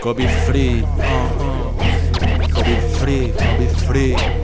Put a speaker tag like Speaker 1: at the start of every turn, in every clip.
Speaker 1: COVID free, uh-huh. COVID free, COVID free.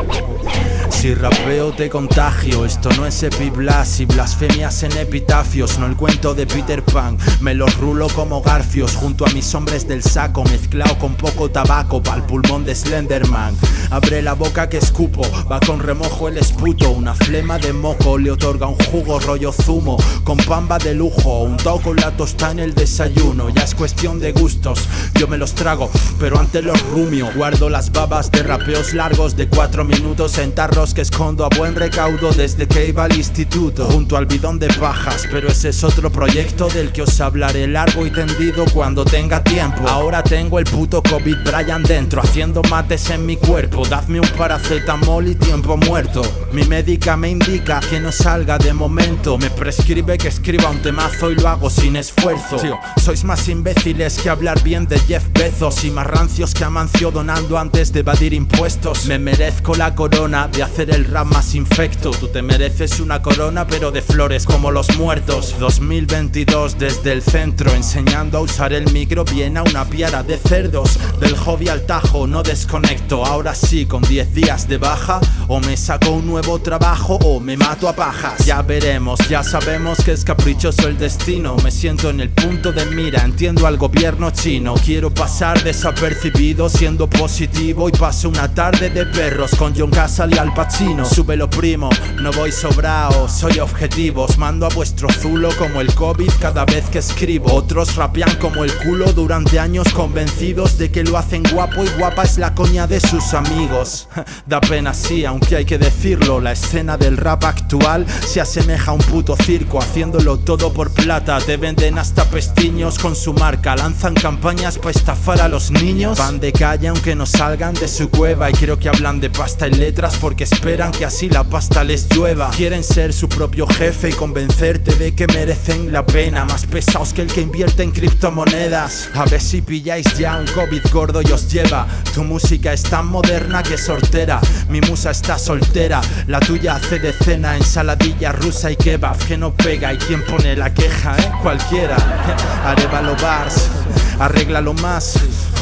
Speaker 1: Si rapeo te contagio, esto no es epiblas y blasfemias en epitafios, no el cuento de Peter Pan. Me los rulo como garfios. Junto a mis hombres del saco, mezclado con poco tabaco pa'l pulmón de Slenderman. Abre la boca que escupo, va con remojo el esputo, una flema de moco. Le otorga un jugo rollo zumo, con pamba de lujo, un con la tosta en el desayuno. Ya es cuestión de gustos, yo me los trago, pero antes los rumio. Guardo las babas de rapeos largos de cuatro minutos en tarros que escondo a buen recaudo desde que iba al instituto. Junto al bidón de pajas, pero ese es otro proyecto del que os hablaré largo y tendido cuando tenga tiempo. Ahora tengo el puto COVID Brian dentro, haciendo mates en mi cuerpo. Dadme un paracetamol y tiempo muerto. Mi médica me indica que no salga de momento. Me prescribe que escriba un temazo y lo hago sin esfuerzo. Sois más imbéciles que hablar bien de Jeff Bezos Y más rancios que Amancio donando antes de evadir impuestos. Me merezco la corona de hacer el rap más infecto. Tú te mereces una corona pero de flores como los muertos. 2022 desde el centro enseñando a usar el micro Viene a una piara de cerdos. Del hobby al tajo no desconecto. Ahora sí con 10 días de baja O me saco un nuevo trabajo o me mato a pajas. Ya veremos, ya sabemos que es caprichoso el destino. Me siento en el punto de mira, entiendo al gobierno chino. Quiero pasar desapercibido siendo positivo Y paso una tarde de perros. Con John Casal y Al Pacino Sube lo primo, no voy sobrao, soy objetivos Mando a vuestro zulo como el COVID cada vez que escribo. Otros rapean como el culo durante años convencidos de que lo hacen guapo y guapa es la coña de sus amigos. Da pena sí, aunque hay que decirlo La escena del rap actual se asemeja a un puto circo Haciéndolo todo por plata, te venden hasta pestiños con su marca Lanzan campañas para estafar a los niños. Van de calle aunque no salgan de su cueva Y creo que hablan de pasta y letras porque esperan que así la pasta les llueva. Quieren ser su propio jefe y convencerte de que merecen la pena. Más pesados que el que invierte en criptomonedas. A ver si pilláis ya un COVID gordo y os lleva. Tu música es tan moderna que sortera. Mi musa está soltera. La tuya hace de cena ensaladilla rusa y kebab Que no pega. Y quien pone la queja, eh, cualquiera. Arevalo bars. Arréglalo más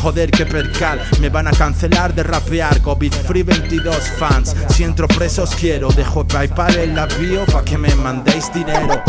Speaker 1: Joder que percal, me van a cancelar de rapear. COVID Free 22 fans, si entro presos quiero. Dejo Paypal en la bio pa' que me mandéis dinero.